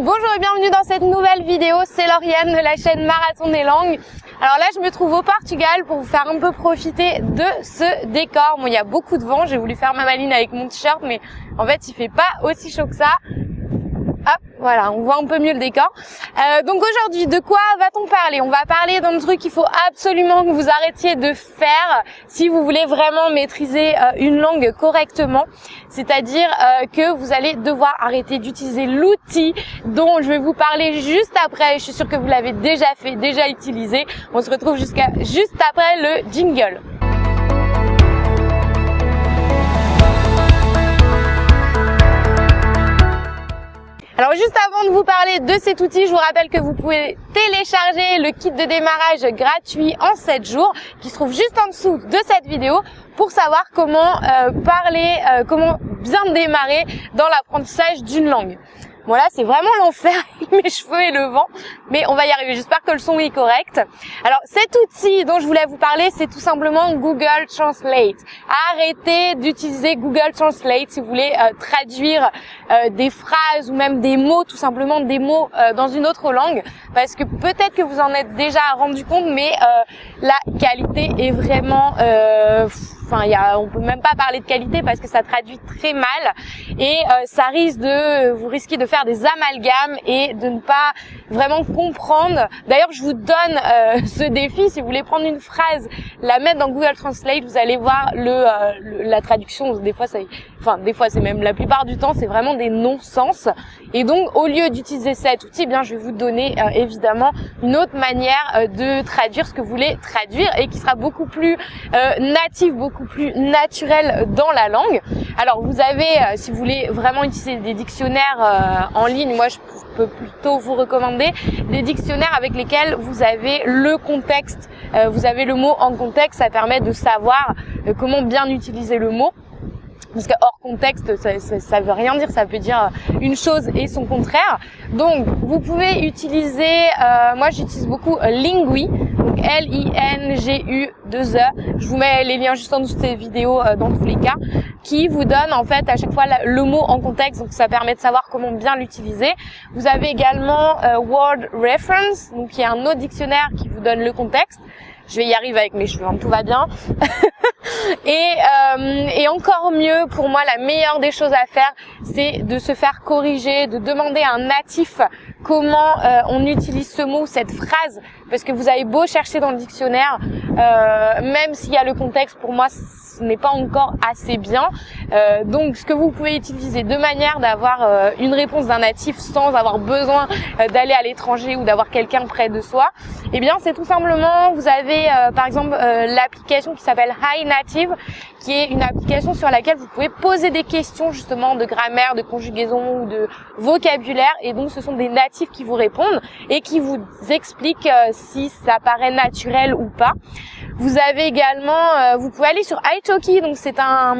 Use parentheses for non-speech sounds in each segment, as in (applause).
bonjour et bienvenue dans cette nouvelle vidéo, c'est Lauriane de la chaîne Marathon des langues. Alors là je me trouve au Portugal pour vous faire un peu profiter de ce décor. Bon il y a beaucoup de vent, j'ai voulu faire ma maline avec mon t-shirt mais en fait il fait pas aussi chaud que ça. Hop, voilà, on voit un peu mieux le décor. Euh, donc aujourd'hui, de quoi va-t-on parler? On va parler d'un truc qu'il faut absolument que vous arrêtiez de faire si vous voulez vraiment maîtriser euh, une langue correctement. C'est-à-dire euh, que vous allez devoir arrêter d'utiliser l'outil dont je vais vous parler juste après. Je suis sûre que vous l'avez déjà fait, déjà utilisé. On se retrouve jusqu'à juste après le jingle. Alors juste avant de vous parler de cet outil, je vous rappelle que vous pouvez télécharger le kit de démarrage gratuit en 7 jours qui se trouve juste en dessous de cette vidéo pour savoir comment euh, parler, euh, comment bien démarrer dans l'apprentissage d'une langue. Voilà, c'est vraiment l'enfer (laughs) mes cheveux et le vent, mais on va y arriver. J'espère que le son est correct. Alors, cet outil dont je voulais vous parler, c'est tout simplement Google Translate. Arrêtez d'utiliser Google Translate si vous voulez euh, traduire euh, des phrases ou même des mots, tout simplement des mots euh, dans une autre langue, parce que peut-être que vous en êtes déjà rendu compte, mais la qualité est vraiment on peut même pas parler de qualité parce que ça traduit très mal et euh, ça risque de, vous risquez de faire des amalgames et de ne pas vraiment comprendre. D'ailleurs, je vous donne euh, ce défi si vous voulez prendre une phrase, la mettre dans Google Translate, vous allez voir euh, la traduction. Des fois, c'est même la plupart du temps, c'est vraiment des non-sens. Et donc, au lieu d'utiliser cet outil, eh bien, je vais vous donner évidemment une autre manière de traduire ce que vous voulez traduire et qui sera beaucoup plus native, beaucoup plus naturel dans la langue. Alors vous avez, euh, si vous voulez vraiment utiliser des dictionnaires euh, en ligne, moi je peux plutôt vous recommander des dictionnaires avec lesquels vous avez le contexte, euh, vous avez le mot en contexte, ça permet de savoir comment bien utiliser le mot parce que hors contexte, ça, veut rien dire, ça veut dire une chose et son contraire. Donc, vous pouvez utiliser, moi j'utilise beaucoup Lingui, donc L-I-N-G-U-2-E. Je vous mets les liens juste en dessous de cette vidéo euh, dans tous les cas, qui vous donne en fait à chaque fois le mot en contexte, donc ça permet de savoir comment bien l'utiliser. Vous avez également euh, Word Reference, donc il y a un autre dictionnaire qui vous donne le contexte. Je vais y arriver avec mes cheveux, hein, tout va bien. (laughs) et, euh, et encore mieux, pour moi, la meilleure des choses à faire, c'est de se faire corriger, de demander à un natif comment euh, on utilise ce mot, cette phrase, parce que vous avez beau chercher dans le dictionnaire, euh, même s'il y a le contexte, pour moi, ce n'est pas encore assez bien. Euh, donc, ce que vous pouvez utiliser de manière d'avoir une réponse d'un natif sans avoir besoin d'aller à l'étranger ou d'avoir quelqu'un près de soi, eh bien, c'est tout simplement, vous avez par exemple l'application qui s'appelle High Native, qui est une application sur laquelle vous pouvez poser des questions justement de grammaire, de conjugaison ou de vocabulaire, et donc ce sont des natifs qui vous répondent et qui vous expliquent si ça paraît naturel ou pas. Vous avez également, vous pouvez aller sur Italki, donc c'est un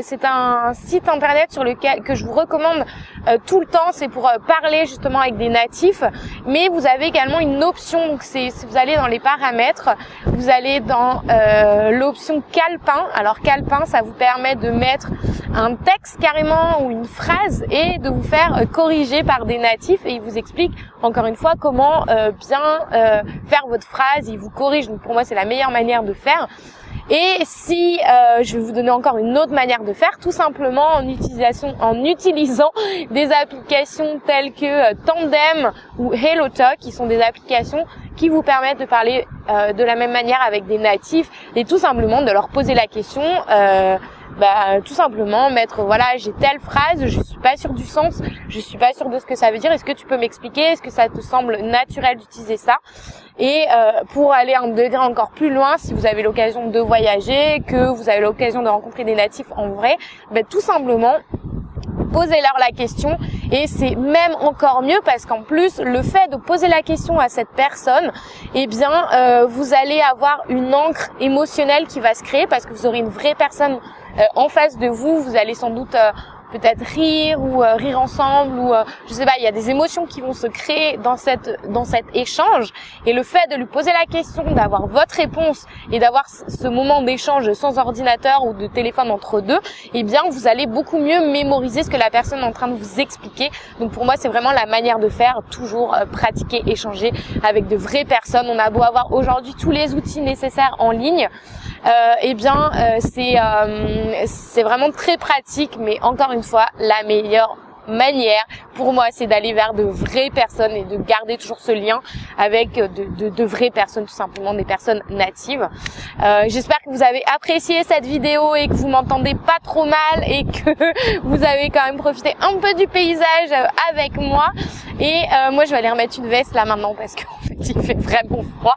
c'est un site internet sur lequel que je vous recommande euh, tout le temps. C'est pour euh, parler justement avec des natifs, mais vous avez également une option. Donc c'est vous allez dans les paramètres, vous allez dans euh, l'option calepin. Alors calepin, ça vous permet de mettre un texte carrément ou une phrase et de vous faire corriger par des natifs et il vous explique encore une fois comment bien faire votre phrase. Il vous corrige. Donc pour moi, c'est la meilleure manière de faire. Et si euh, je vais vous donner encore une autre manière de faire, tout simplement en utilisation, en utilisant (laughs) des applications telles que euh, Tandem ou HelloTalk, qui sont des applications qui vous permettent de parler euh, de la même manière avec des natifs et tout simplement de leur poser la question. Euh, bah, tout simplement mettre voilà j'ai telle phrase je suis pas sûre du sens je suis pas sûre de ce que ça veut dire. Est-ce que tu peux m'expliquer? Est-ce que ça te semble naturel d'utiliser ça? Et euh, pour aller un degré encore plus loin si vous avez l'occasion de voyager que vous avez l'occasion de rencontrer des natifs en vrai bah, tout simplement posez-leur la question. Et c'est même encore mieux parce qu'en plus le fait de poser la question à cette personne eh bien euh, vous allez avoir une encre émotionnelle qui va se créer parce que vous aurez une vraie personne euh, en face de vous vous allez sans doute euh, peut-être rire ou euh, rire ensemble ou euh, je sais pas, il y a des émotions qui vont se créer dans cette dans cet échange et le fait de lui poser la question, d'avoir votre réponse et d'avoir ce moment d'échange sans ordinateur ou de téléphone entre deux, eh bien vous allez beaucoup mieux mémoriser ce que la personne est en train de vous expliquer. Donc pour moi, c'est vraiment la manière de faire, toujours euh, pratiquer, échanger avec de vraies personnes. On a beau avoir aujourd'hui tous les outils nécessaires en ligne, euh, eh bien euh, c'est c'est vraiment très pratique, mais encore une fois, la meilleure manière pour moi c'est d'aller vers de vraies personnes et de garder toujours ce lien avec de, vraies personnes tout simplement des personnes natives. Euh, j'espère que vous avez apprécié cette vidéo et que vous m'entendez pas trop mal et que (laughs) vous avez quand même profité un peu du paysage avec moi. Et euh, moi je vais aller remettre une veste là maintenant parce fait (laughs) il fait vraiment froid.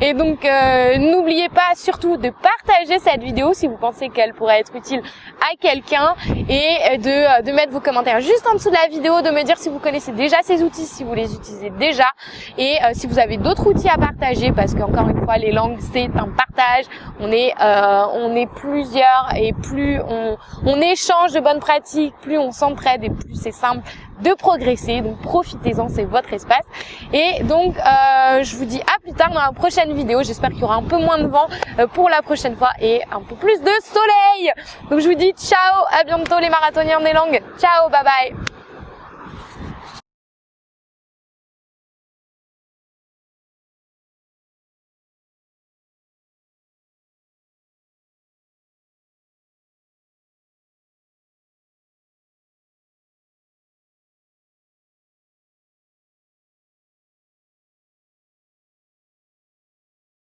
Et donc euh, n'oubliez pas surtout de partager cette vidéo si vous pensez qu'elle pourrait être utile à quelqu'un et de, euh, de mettre vos commentaires juste en dessous de la vidéo, de me dire si vous connaissez déjà ces outils, si vous les utilisez déjà. Et euh, si vous avez d'autres outils à partager parce qu'encore une fois les langues c'est un partage, on est, euh, on est plusieurs et plus on, on échange de bonnes pratiques, plus on s'entraide et plus c'est simple de progresser. Donc profitez-en, c'est votre espace. Et donc euh, je vous dis à plus tard dans la prochaine vidéo. J'espère qu'il y aura un peu moins de vent euh, pour la prochaine fois et un peu plus de soleil. Donc je vous dis ciao, à bientôt les marathoniens des langues. Ciao, bye bye.